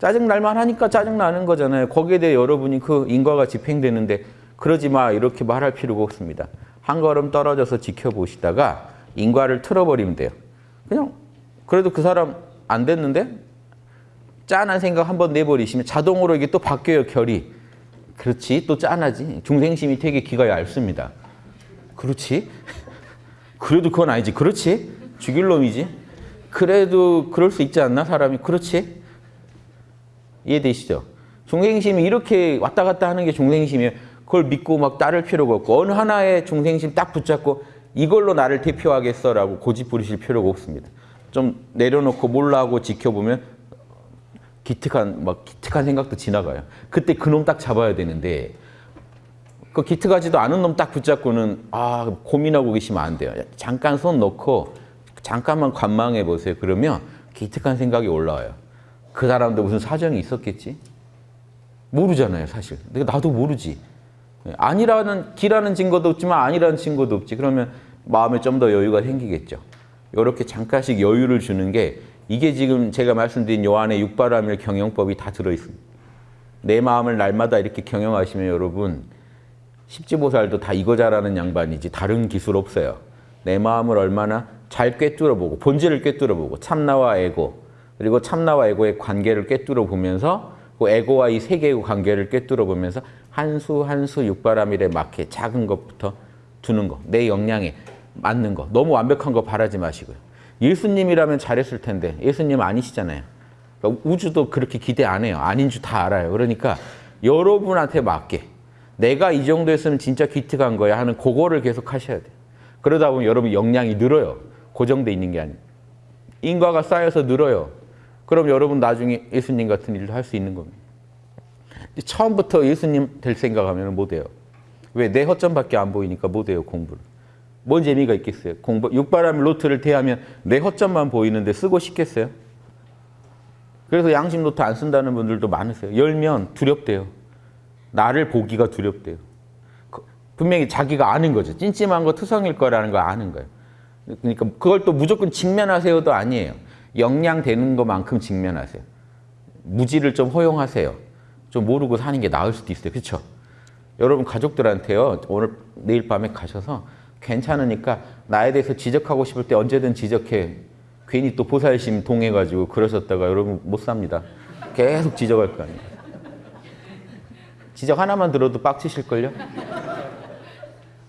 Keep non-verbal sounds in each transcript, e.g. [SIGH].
짜증날만 하니까 짜증나는 거잖아요. 거기에 대해 여러분이 그 인과가 집행되는데 그러지 마 이렇게 말할 필요가 없습니다. 한 걸음 떨어져서 지켜보시다가 인과를 틀어버리면 돼요. 그냥 그래도 그 사람 안 됐는데 짠한 생각 한번 내버리시면 자동으로 이게 또 바뀌어요 결이. 그렇지 또 짠하지. 중생심이 되게 기가 얇습니다. 그렇지. [LAUGHS] 그래도 그건 아니지. 그렇지. 죽일 놈이지. 그래도 그럴 수 있지 않나 사람이. 그렇지. 이해되시죠? 중생심이 이렇게 왔다 갔다 하는 게 중생심이에요. 그걸 믿고 막 따를 필요가 없고 어느 하나의 중생심 딱 붙잡고 이걸로 나를 대표하겠어라고 고집 부리실 필요가 없습니다. 좀 내려놓고 몰라하고 지켜보면 기특한 막 기특한 생각도 지나가요. 그때 그놈 딱 잡아야 되는데 그 기특하지도 않은 놈 딱 붙잡고는 아 고민하고 계시면 안 돼요. 잠깐 손 놓고 잠깐만 관망해 보세요. 그러면 기특한 생각이 올라와요. 그 사람도 무슨 사정이 있었겠지? 모르잖아요, 사실. 내가 나도 모르지. 아니라는 기라는 증거도 없지만 아니라는 증거도 없지. 그러면 마음에 좀 더 여유가 생기겠죠. 이렇게 잠깐씩 여유를 주는 게 이게 지금 제가 말씀드린 요한의 육바라밀 경영법이 다 들어있습니다. 내 마음을 날마다 이렇게 경영하시면 여러분 십지보살도 다 이거 잘하는 양반이지 다른 기술 없어요. 내 마음을 얼마나 잘 꿰뚫어보고 본질을 꿰뚫어보고 참나와 에고 그리고 참나와 에고의 관계를 꿰뚫어 보면서 그 에고와 이 세계의 관계를 꿰뚫어 보면서 한 수 한 수 육바라밀에 맞게 작은 것부터 두는 거, 내 역량에 맞는 거. 너무 완벽한 거 바라지 마시고요. 예수님이라면 잘했을 텐데 예수님 아니시잖아요. 그러니까 우주도 그렇게 기대 안 해요. 아닌 줄 다 알아요. 그러니까 여러분한테 맞게 내가 이 정도 했으면 진짜 기특한 거야 하는 그거를 계속 하셔야 돼요. 그러다 보면 여러분 역량이 늘어요. 고정돼 있는 게 아니에요. 인과가 쌓여서 늘어요. 그럼 여러분 나중에 예수님 같은 일도 할 수 있는 겁니다. 처음부터 예수님 될 생각하면 못 해요. 왜? 내 허점밖에 안 보이니까 못 해요, 공부를. 뭔 재미가 있겠어요? 공부, 육바라밀 노트를 대하면 내 허점만 보이는데 쓰고 싶겠어요? 그래서 양심 노트 안 쓴다는 분들도 많으세요. 열면 두렵대요. 나를 보기가 두렵대요. 그, 분명히 자기가 아는 거죠. 찜찜한 거 투성일 거라는 거 아는 거예요. 그러니까 그걸 또 무조건 직면하세요도 아니에요. 역량되는 것만큼 직면하세요. 무지를 좀 허용하세요. 좀 모르고 사는 게 나을 수도 있어요. 그렇죠? 여러분 가족들한테요. 오늘 내일 밤에 가셔서 괜찮으니까 나에 대해서 지적하고 싶을 때 언제든 지적해. 괜히 또 보살심 동해가지고 그러셨다가 여러분 못 삽니다. 계속 지적할 거 아니에요. 지적 하나만 들어도 빡치실걸요?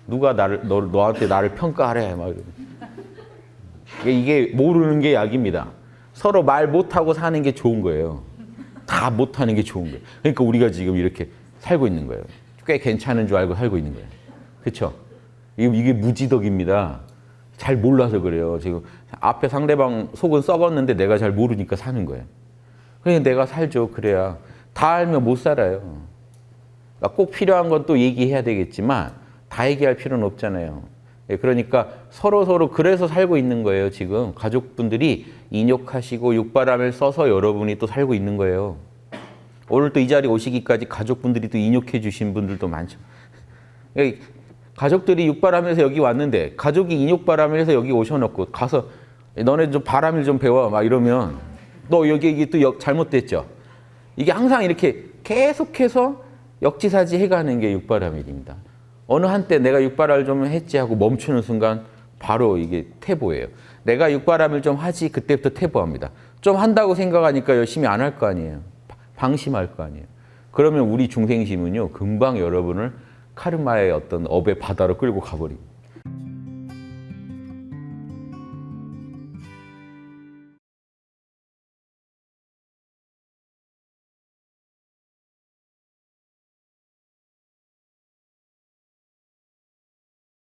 누가 나를, 너, 너한테 나를 평가하래. 막 이 게 모르는 게 약입니다. 서로 말 못하고 사는 게 좋은 거예요. 다 못하는 게 좋은 거예요. 그러니까 우리가 지금 이렇게 살고 있는 거예요. 꽤 괜찮은 줄 알고 살고 있는 거예요. 그렇죠? 이게 무지덕입니다. 잘 몰라서 그래요. 지금 앞에 상대방 속은 썩었는데 내가 잘 모르니까 사는 거예요. 그러니까 내가 살죠. 그래야 다 알면 못 살아요. 그러니까 꼭 필요한 건 또 얘기해야 되겠지만 다 얘기할 필요는 없잖아요. 그러니까 서로 서로 그래서 살고 있는 거예요. 지금 가족분들이 인욕하시고 육바람을 써서 여러분이 또 살고 있는 거예요. 오늘 또 이 자리 오시기까지 가족분들이 또 인욕해 주신 분들도 많죠. 가족들이 육바람에서 여기 왔는데 가족이 인욕바람에서 여기 오셔놓고 가서 너네 좀 바람을 좀 배워 막 이러면 너 여기 이게 또 잘못됐죠. 이게 항상 이렇게 계속해서 역지사지 해가는 게 육바람일입니다. 어느 한때 내가 육바람을 좀 했지 하고 멈추는 순간 바로 이게 태보예요. 내가 육바람을 좀 하지 그때부터 태보합니다. 좀 한다고 생각하니까 열심히 안 할 거 아니에요. 방심할 거 아니에요. 그러면 우리 중생심은요 금방 여러분을 카르마의 어떤 업의 바다로 끌고 가버립니다.